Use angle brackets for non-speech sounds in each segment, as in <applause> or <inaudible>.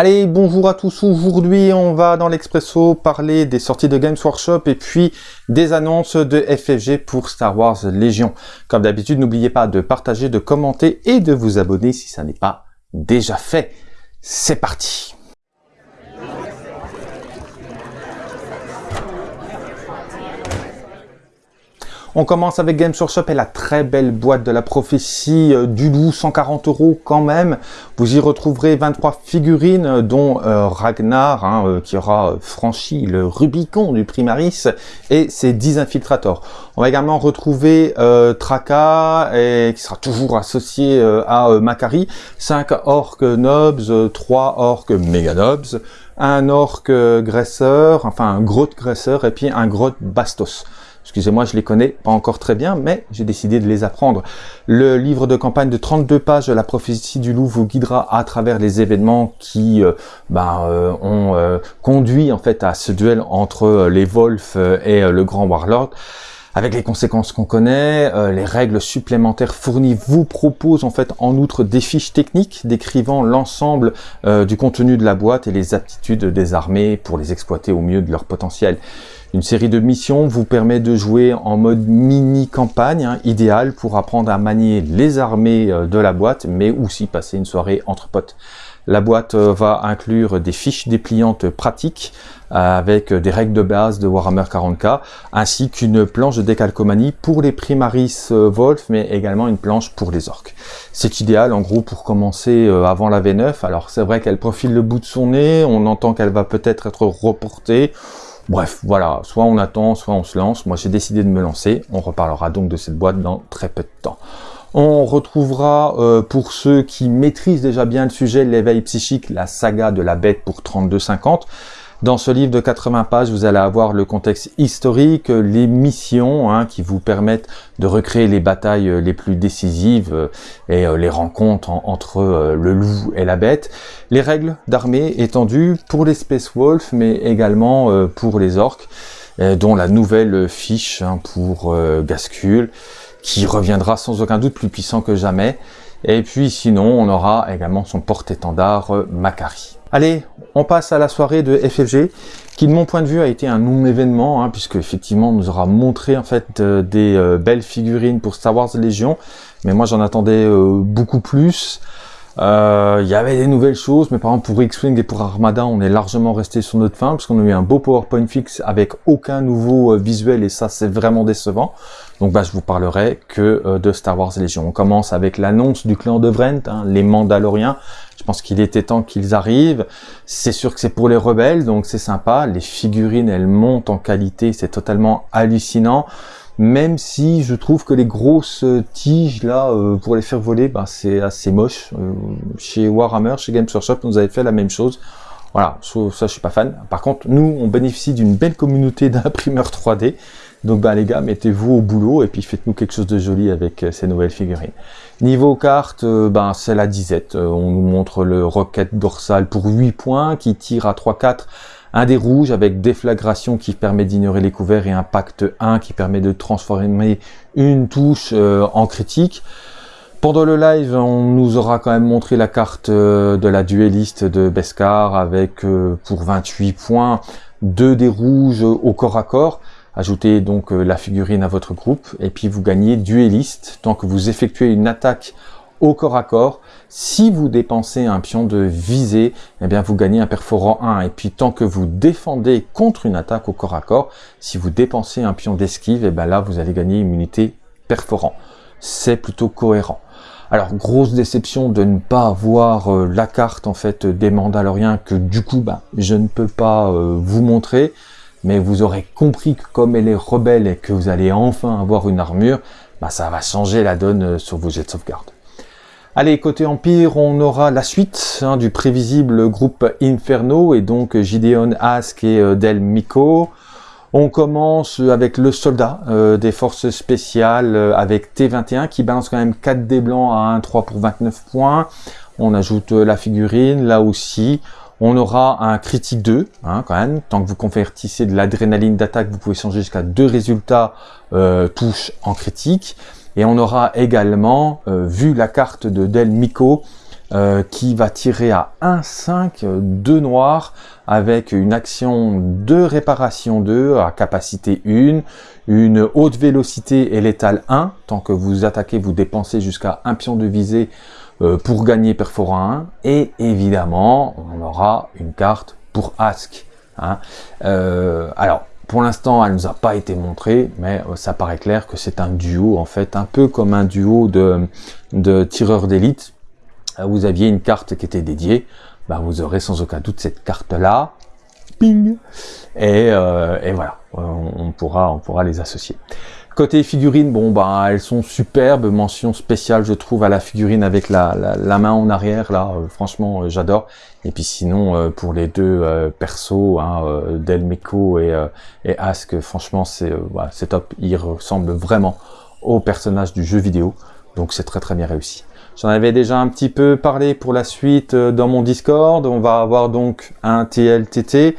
Allez, bonjour à tous. Aujourd'hui, on va dans l'Expresso parler des sorties de Games Workshop et puis des annonces de FFG pour Star Wars Légion. Comme d'habitude, n'oubliez pas de partager, de commenter et de vous abonner si ça n'est pas déjà fait. C'est parti On commence avec Games Workshop et la très belle boîte de la prophétie euh, du loup, 140 euros quand même. Vous y retrouverez 23 figurines, euh, dont euh, Ragnar, hein, qui aura franchi le Rubicon du Primaris, et ses 10 infiltrators. On va également retrouver Traka, qui sera toujours associé à Macari, 5 orques nobs, 3 orques méga nobs, un orque graisseur, enfin un grotte graisseur, et puis un grotte bastos. Excusez-moi, je les connais pas encore très bien, mais j'ai décidé de les apprendre. Le livre de campagne de 32 pages la prophétie du loup vous guidera à travers les événements qui euh, ben, euh, ont euh, conduit en fait à ce duel entre les Wolves et le Grand Warlord avec les conséquences qu'on connaît, les règles supplémentaires fournies vous proposent en fait en outre des fiches techniques décrivant l'ensemble du contenu de la boîte et les aptitudes des armées pour les exploiter au mieux de leur potentiel. Une série de missions vous permet de jouer en mode mini-campagne, hein, idéal pour apprendre à manier les armées euh, de la boîte, mais aussi passer une soirée entre potes. La boîte euh, va inclure des fiches dépliantes pratiques euh, avec des règles de base de Warhammer 40k, ainsi qu'une planche de décalcomanie pour les Primaris Wolf, mais également une planche pour les orques. C'est idéal en gros pour commencer avant la V9, alors c'est vrai qu'elle profile le bout de son nez, on entend qu'elle va peut-être être reportée, Bref, voilà, soit on attend, soit on se lance. Moi, j'ai décidé de me lancer. On reparlera donc de cette boîte dans très peu de temps. On retrouvera, euh, pour ceux qui maîtrisent déjà bien le sujet, l'éveil psychique, la saga de la bête pour 32,50. Dans ce livre de 80 pages, vous allez avoir le contexte historique, les missions hein, qui vous permettent de recréer les batailles euh, les plus décisives euh, et euh, les rencontres entre le loup et la bête, les règles d'armée étendues pour les Space Wolves, mais également pour les orques, dont la nouvelle fiche hein, pour Gascule, qui reviendra sans aucun doute plus puissant que jamais. Et puis sinon, on aura également son porte-étendard Macari. Allez, on passe à la soirée de FFG, qui de mon point de vue a été un non-événement, hein, puisque effectivement nous aura montré en fait euh, des euh, belles figurines pour Star Wars Légion, mais moi j'en attendais euh, beaucoup plus. Il y avait des nouvelles choses, mais par exemple pour X-Wing et pour Armada, on est largement resté sur notre fin, parce qu'on a eu un beau PowerPoint fixe avec aucun nouveau visuel, et ça c'est vraiment décevant. Donc bah, je vous parlerai que de Star Wars Légion. On commence avec l'annonce du clan de Vrent, hein, les Mandaloriens, je pense qu'il était temps qu'ils arrivent. C'est sûr que c'est pour les rebelles, donc c'est sympa. Les figurines, elles montent en qualité, c'est totalement hallucinant. Même si je trouve que les grosses tiges là, euh, pour les faire voler, bah, c'est assez moche. Euh, chez Warhammer, chez Games Workshop, nous avait fait la même chose. Voilà, ça je suis pas fan. Par contre, nous, on bénéficie d'une belle communauté <laughs> d'imprimeurs 3D. Donc bah les gars, mettez-vous au boulot et puis faites-nous quelque chose de joli avec euh, ces nouvelles figurines. Niveau carte, euh, ben c'est la disette. Euh, on nous montre le roquette dorsal pour 8 points qui tire à 3-4 un des rouges avec déflagration qui permet d'ignorer les couverts et impact 1 qui permet de transformer une touche en critique. Pendant le live, on nous aura quand même montré la carte de la dueliste de Beskar avec pour 28 points deux des rouges au corps à corps. Ajoutez donc euh, la figurine à votre groupe et puis vous gagnez dueliste tant que vous effectuez une attaque au corps à corps. Si vous dépensez un pion de visée, eh bien vous gagnez un perforant 1. Et puis tant que vous défendez contre une attaque au corps à corps, si vous dépensez un pion d'esquive, eh bien là vous allez gagner immunité perforant. C'est plutôt cohérent. Alors grosse déception de ne pas avoir euh, la carte en fait des Mandaloriens que du coup bah, je ne peux pas euh, vous montrer mais vous aurez compris que comme elle est rebelle et que vous allez enfin avoir une armure, bah ça va changer la donne euh, sur vos jets de sauvegarde. Allez, côté Empire, on aura la suite hein, du prévisible groupe Inferno et donc Gideon Ask et euh, Del Miko. On commence avec le soldat euh, des forces spéciales avec T21 qui balance quand même 4 dés blancs à 1-3 pour 29 points. On ajoute la figurine là aussi. On aura un critique 2, hein, quand même. Tant que vous convertissez de l'adrénaline d'attaque, vous pouvez changer jusqu'à deux résultats euh, touches en critique. Et on aura également, euh, vu la carte de Del Miko, euh, qui va tirer à 1,5 de noir avec une action de réparation 2 à capacité 1, une haute vélocité et létale 1. Tant que vous attaquez, vous dépensez jusqu'à un pion de visée euh, pour gagner perforant 1. Et évidemment, on aura une carte pour Ask. Hein. Euh, alors, pour l'instant, elle nous a pas été montrée, mais euh, ça paraît clair que c'est un duo, en fait, un peu comme un duo de, tireurs d'élite. Euh, vous aviez une carte qui était dédiée, bah, vous aurez sans aucun doute cette carte-là, ping, et, euh, voilà, on pourra les associer. Côté figurines, bon bah elles sont superbes, mention spéciale je trouve à la figurine avec la, la, main en arrière là, franchement j'adore. Et puis sinon, euh, pour les deux euh, persos, hein, euh, Delmeco et, et Ask, franchement, c'est c'est top. Ils ressemblent vraiment au personnage du jeu vidéo. Donc c'est très très bien réussi. J'en avais déjà un petit peu parlé pour la suite dans mon Discord. On va avoir donc un TLTT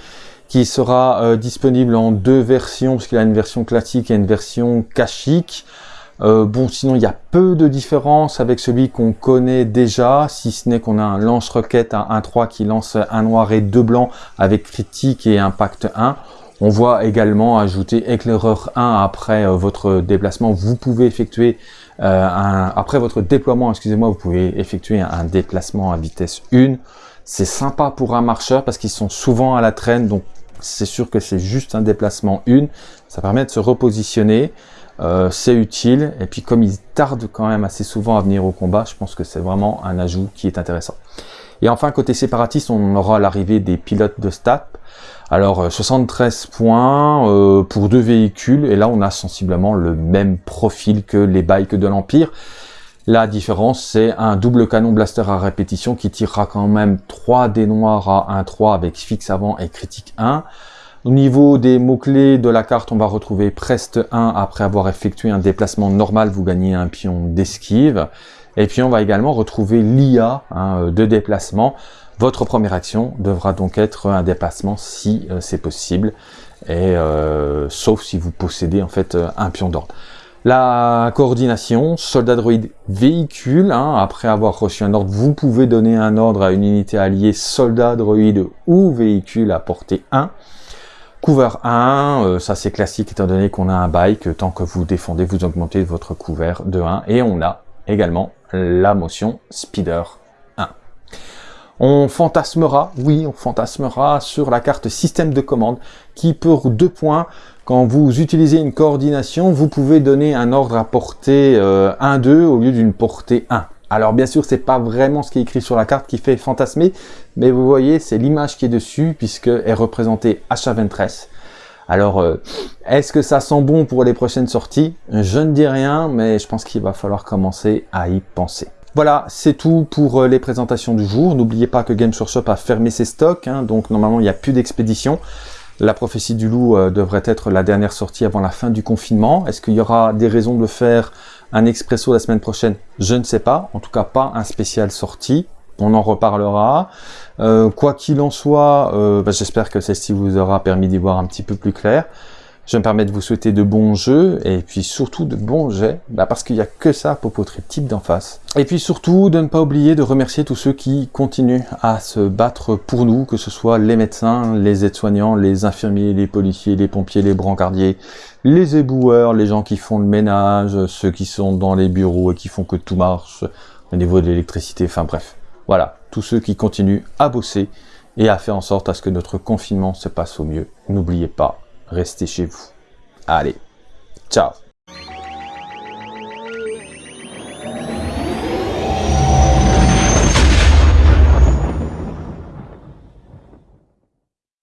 qui sera disponible en deux versions, parce qu'il a une version classique et une version cachique. Euh, bon, sinon, il y a peu de différence avec celui qu'on connaît déjà, si ce n'est qu'on a un lance-roquette à 1-3 qui lance un noir et deux blancs avec critique et impact 1. On voit également ajouter éclaireur 1 après euh, votre déplacement. Vous pouvez effectuer euh, un, après votre déploiement, excusez-moi, vous pouvez effectuer un déplacement à vitesse 1. C'est sympa pour un marcheur parce qu'ils sont souvent à la traîne, donc c'est sûr que c'est juste un déplacement 1. Ça permet de se repositionner. Euh, c'est utile. Et puis comme il tarde quand même assez souvent à venir au combat, je pense que c'est vraiment un ajout qui est intéressant. Et enfin, côté séparatiste, on aura l'arrivée des pilotes de STAP. Alors 73 euh, points euh, pour deux véhicules, et là on a sensiblement le même profil que les bikes de l'Empire. La différence, c'est un double canon blaster à répétition qui tirera quand même 3 dés noirs à 1-3 avec fixe avant et critique 1. Au niveau des mots-clés de la carte, on va retrouver Preste 1 après avoir effectué un déplacement normal, vous gagnez un pion d'esquive. Et puis on va également retrouver l'IA hein, de déplacement. Votre première action devra donc être un déplacement si euh, c'est possible, et euh, sauf si vous possédez en fait euh, un pion d'ordre. La coordination, soldat droïde véhicule, hein, après avoir reçu un ordre, vous pouvez donner un ordre à une unité alliée soldat droïde ou véhicule à portée 1. Couvert 1, euh, ça c'est classique étant donné qu'on a un bike, tant que vous défendez, vous augmentez votre couvert de 1. Et on a également la motion Speeder 1. On fantasmera, oui, on fantasmera sur la carte système de commande qui pour deux points, quand vous utilisez une coordination, vous pouvez donner un ordre à portée 1-2 euh, au lieu d'une portée 1. Alors bien sûr, c'est pas vraiment ce qui est écrit sur la carte qui fait fantasmer, mais vous voyez, c'est l'image qui est dessus puisqu'elle est représentée H23. Alors, euh, est-ce que ça sent bon pour les prochaines sorties? Je ne dis rien, mais je pense qu'il va falloir commencer à y penser. Voilà, c'est tout pour euh, les présentations du jour. N'oubliez pas que Game Shop a fermé ses stocks, hein, donc normalement il n'y a plus d'expédition. La prophétie du loup euh, devrait être la dernière sortie avant la fin du confinement. Est-ce qu'il y aura des raisons de faire un expresso la semaine prochaine? Je ne sais pas. En tout cas, pas un spécial sortie. On en reparlera. Euh, quoi qu'il en soit, bah, j'espère que celle-ci vous aura permis d'y voir un petit peu plus clair. Je me permets de vous souhaiter de bons jeux et puis surtout de bons jets, bah parce qu'il n'y a que ça pour votre type d'en face. Et puis surtout de ne pas oublier de remercier tous ceux qui continuent à se battre pour nous, que ce soit les médecins, les aides-soignants, les infirmiers, les policiers, les pompiers, les brancardiers, les éboueurs, les gens qui font le ménage, ceux qui sont dans les bureaux et qui font que tout marche au niveau de l'électricité, enfin bref. Voilà, tous ceux qui continuent à bosser et à faire en sorte à ce que notre confinement se passe au mieux. N'oubliez pas, restez chez vous. Allez, ciao